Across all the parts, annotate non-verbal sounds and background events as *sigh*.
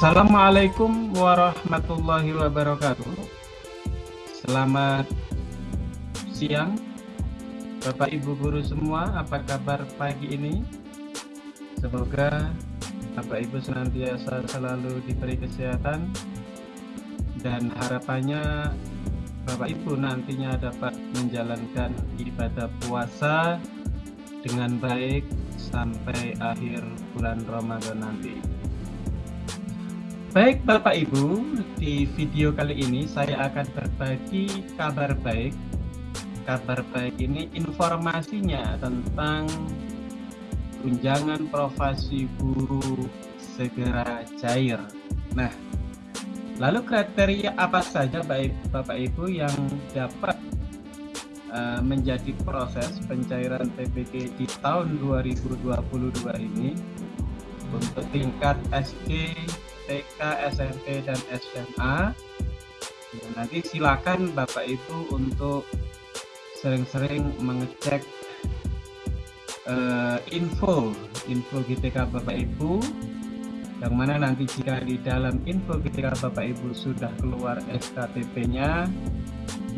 Assalamualaikum warahmatullahi wabarakatuh. Selamat siang, Bapak Ibu guru semua. Apa kabar pagi ini? Semoga Bapak Ibu senantiasa selalu diberi kesehatan dan harapannya Bapak Ibu nantinya dapat menjalankan ibadah puasa dengan baik sampai akhir bulan Ramadan nanti. Baik Bapak Ibu, di video kali ini saya akan berbagi kabar baik. Kabar baik ini informasinya tentang tunjangan profesi guru segera cair. Nah, lalu kriteria apa saja baik Bapak Ibu yang dapat uh, menjadi proses pencairan TPG di tahun 2022 ini untuk tingkat SD TK, SMP, dan SMA. Ya, nanti silakan Bapak Ibu untuk sering-sering mengecek uh, info info GTK Bapak Ibu yang mana nanti jika di dalam info GTK Bapak Ibu sudah keluar SKTP-nya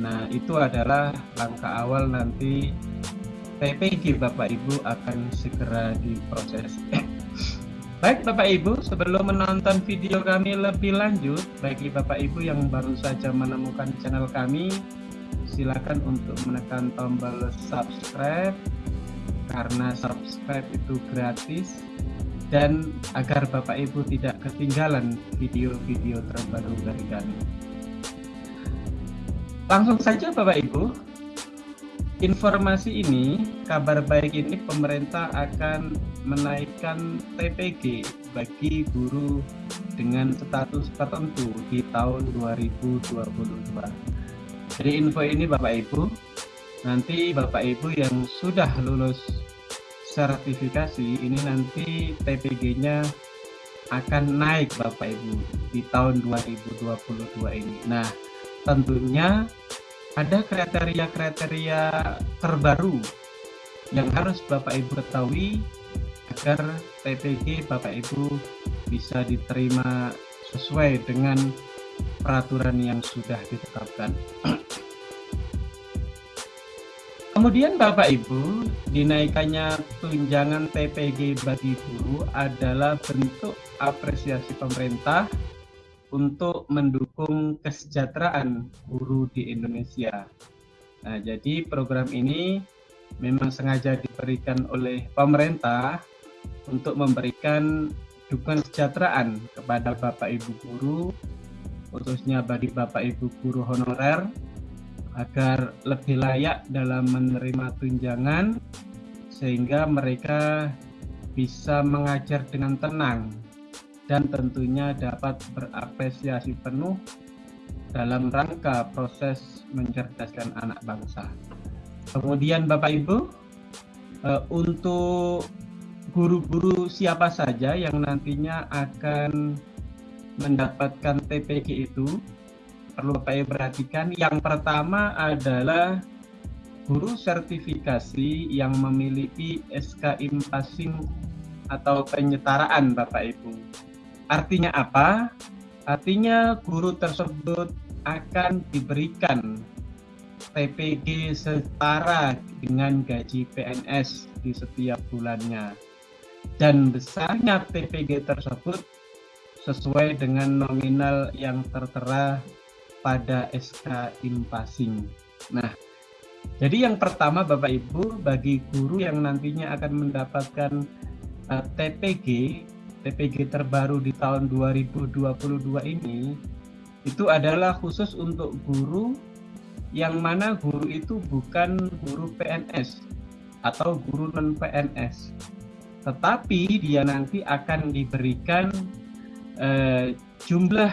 nah itu adalah langkah awal nanti TPG Bapak Ibu akan segera diproses *clears throat* Baik Bapak Ibu, sebelum menonton video kami lebih lanjut, bagi Bapak Ibu yang baru saja menemukan channel kami, silakan untuk menekan tombol subscribe karena subscribe itu gratis dan agar Bapak Ibu tidak ketinggalan video-video terbaru dari kami. Langsung saja Bapak Ibu, informasi ini, kabar baik ini pemerintah akan menaikkan TPG bagi guru dengan status tertentu di tahun 2022. Jadi info ini Bapak Ibu, nanti Bapak Ibu yang sudah lulus sertifikasi ini nanti TPG-nya akan naik Bapak Ibu di tahun 2022 ini. Nah, tentunya ada kriteria-kriteria terbaru yang harus Bapak Ibu ketahui agar TPG Bapak Ibu bisa diterima sesuai dengan peraturan yang sudah ditetapkan. Kemudian Bapak Ibu, dinaikannya tunjangan TPG bagi guru adalah bentuk apresiasi pemerintah untuk mendukung kesejahteraan guru di Indonesia. Nah, jadi program ini memang sengaja diberikan oleh pemerintah untuk memberikan dukungan kesejahteraan kepada Bapak Ibu guru, khususnya bagi Bapak Ibu guru honorer, agar lebih layak dalam menerima tunjangan, sehingga mereka bisa mengajar dengan tenang dan tentunya dapat berapresiasi penuh dalam rangka proses mencerdaskan anak bangsa. Kemudian Bapak Ibu, eh, untuk guru-guru siapa saja yang nantinya akan mendapatkan TPG itu, perlu Bapak Ibu perhatikan. Yang pertama adalah guru sertifikasi yang memiliki SK Passing atau penyetaraan Bapak Ibu. Artinya apa? Artinya guru tersebut akan diberikan TPG setara dengan gaji PNS di setiap bulannya. Dan besarnya TPG tersebut sesuai dengan nominal yang tertera pada SK Impasing. Nah, jadi yang pertama Bapak Ibu bagi guru yang nantinya akan mendapatkan uh, eh, TPG TPG terbaru di tahun 2022 ini itu adalah khusus untuk guru yang mana guru itu bukan guru PNS atau guru non PNS tetapi dia nanti akan diberikan eh, jumlah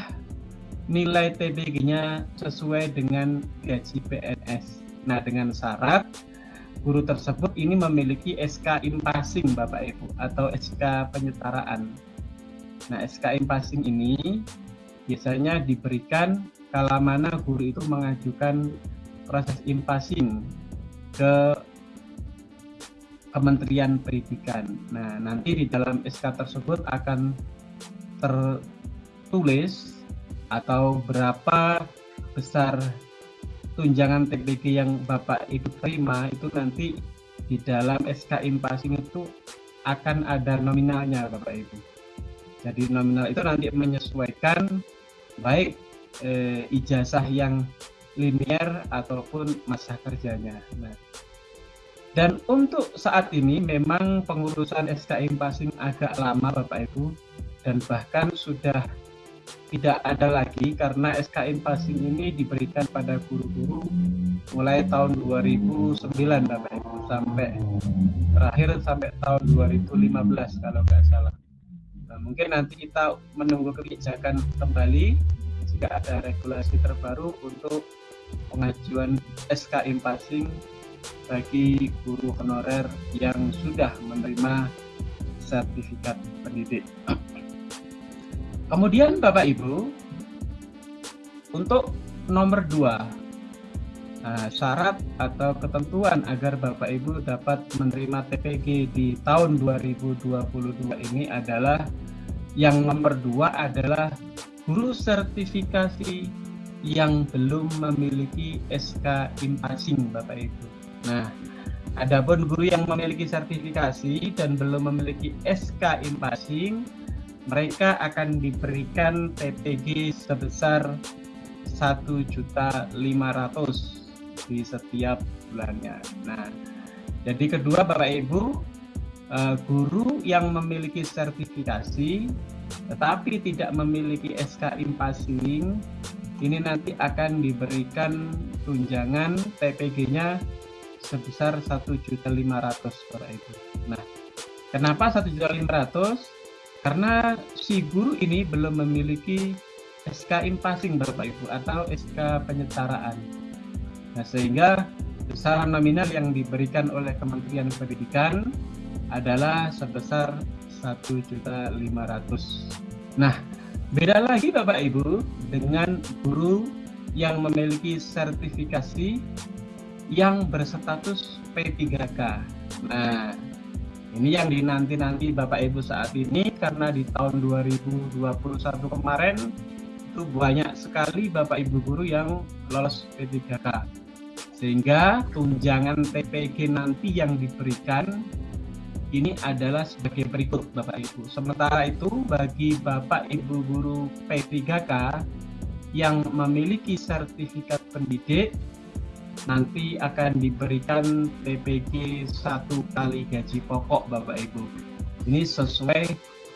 nilai TPG-nya sesuai dengan gaji PNS nah dengan syarat guru tersebut ini memiliki SK Impasing Bapak Ibu atau SK penyetaraan. Nah, SK Impasing ini biasanya diberikan kala mana guru itu mengajukan proses impasing ke Kementerian Pendidikan. Nah, nanti di dalam SK tersebut akan ter tulis atau berapa besar tunjangan TPG yang Bapak Ibu terima itu nanti di dalam SK Impasing itu akan ada nominalnya Bapak Ibu. Jadi nominal itu nanti menyesuaikan baik eh, ijazah yang linier ataupun masa kerjanya. Nah, dan untuk saat ini memang pengurusan SK Impasing agak lama Bapak Ibu dan bahkan sudah tidak ada lagi karena SKM Passing ini diberikan pada guru-guru mulai tahun 2009 Bapak Ibu sampai terakhir sampai tahun 2015 kalau nggak salah. Nah, mungkin nanti kita menunggu kebijakan kembali jika ada regulasi terbaru untuk pengajuan SKM Passing bagi guru honorer yang sudah menerima sertifikat pendidik. Kemudian Bapak Ibu, untuk nomor dua, nah, syarat atau ketentuan agar Bapak Ibu dapat menerima TPG di tahun 2022 ini adalah yang nomor dua adalah guru sertifikasi yang belum memiliki SK Impasing Bapak Ibu. Nah, adapun guru yang memiliki sertifikasi dan belum memiliki SK Impasing mereka akan diberikan TPG sebesar 1.500 di setiap bulannya. Nah, jadi kedua Bapak Ibu, eh, guru yang memiliki sertifikasi tetapi tidak memiliki SK Impasing ini nanti akan diberikan tunjangan TPG-nya sebesar 1.500 Bapak Ibu. Nah, kenapa 1.500? Karena si guru ini belum memiliki SK Impasing Bapak Ibu atau SK penyetaraan. Nah, sehingga besaran nominal yang diberikan oleh Kementerian Pendidikan adalah sebesar 1.500. Nah, beda lagi Bapak Ibu dengan guru yang memiliki sertifikasi yang berstatus P3K. Nah, ini yang dinanti-nanti Bapak Ibu saat ini karena di tahun 2021 kemarin itu banyak sekali Bapak Ibu guru yang lolos P3K. Sehingga tunjangan TPG nanti yang diberikan ini adalah sebagai berikut Bapak Ibu. Sementara itu bagi Bapak Ibu guru P3K yang memiliki sertifikat pendidik nanti akan diberikan TPG satu kali gaji pokok Bapak Ibu. Ini sesuai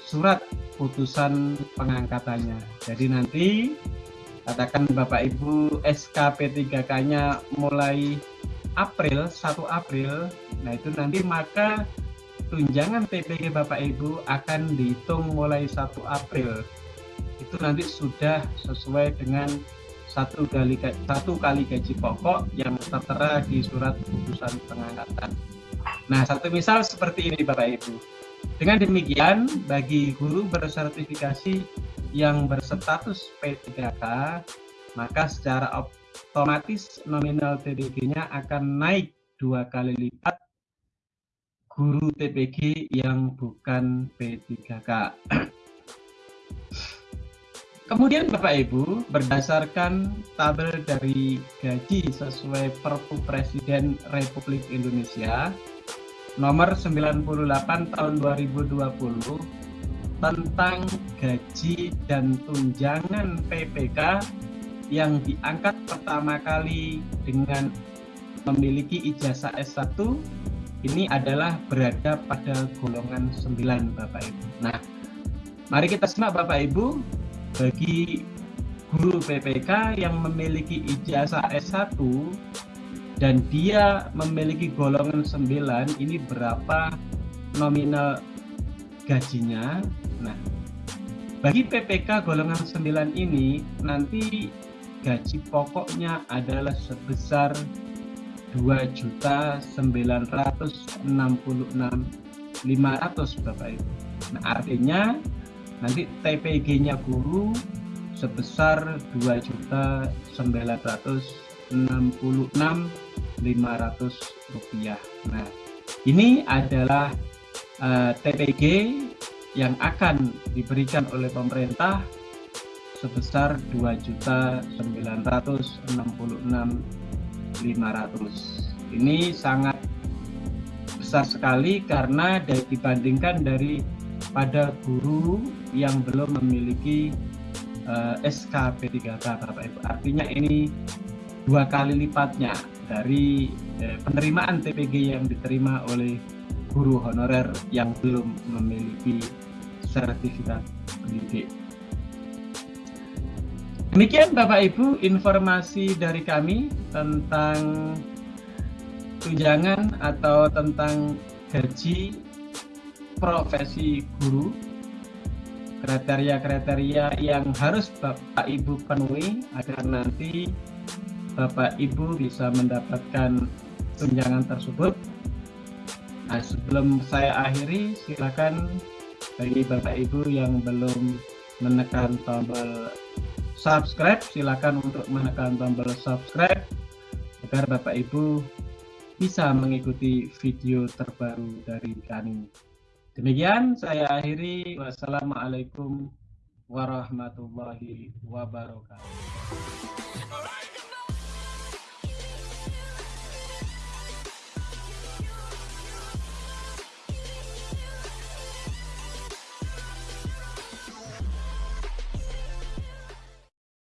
surat putusan pengangkatannya. Jadi nanti katakan Bapak Ibu SKP 3K-nya mulai April 1 April, nah itu nanti maka tunjangan TPG Bapak Ibu akan dihitung mulai 1 April. Itu nanti sudah sesuai dengan satu kali satu kali gaji pokok yang tertera di surat putusan pengangkatan. Nah, satu misal seperti ini Bapak Ibu. Dengan demikian, bagi guru bersertifikasi yang berstatus P3K, maka secara otomatis nominal TPG-nya akan naik dua kali lipat guru TPG yang bukan P3K. *clears throat* Kemudian Bapak Ibu, berdasarkan tabel dari gaji sesuai Perpu Presiden Republik Indonesia nomor 98 tahun 2020 tentang gaji dan tunjangan PPK yang diangkat pertama kali dengan memiliki ijazah S1 ini adalah berada pada golongan 9 Bapak Ibu. Nah, mari kita simak Bapak Ibu bagi guru PPK yang memiliki ijazah S1 dan dia memiliki golongan 9 ini berapa nominal gajinya? Nah bagi PPK golongan 9 ini nanti gaji pokoknya adalah sebesar 2.966.500 Bapak Ibu. Nah artinya nanti TPG-nya guru sebesar 2.966.500 rupiah. Nah, ini adalah uh, eh, TPG yang akan diberikan oleh pemerintah sebesar 2.966.500. Ini sangat besar sekali karena dibandingkan dari pada guru yang belum memiliki uh, SK P3K Bapak Ibu. Artinya ini dua kali lipatnya dari uh, penerimaan TPG yang diterima oleh guru honorer yang belum memiliki sertifikat pendidik. Demikian Bapak Ibu informasi dari kami tentang tunjangan atau tentang gaji profesi guru kriteria-kriteria yang harus Bapak Ibu penuhi agar nanti Bapak Ibu bisa mendapatkan tunjangan tersebut. Nah, sebelum saya akhiri, silakan bagi Bapak Ibu yang belum menekan tombol subscribe silakan untuk menekan tombol subscribe agar Bapak Ibu bisa mengikuti video terbaru dari kami. Demikian saya akhiri. Wassalamualaikum warahmatullahi wabarakatuh.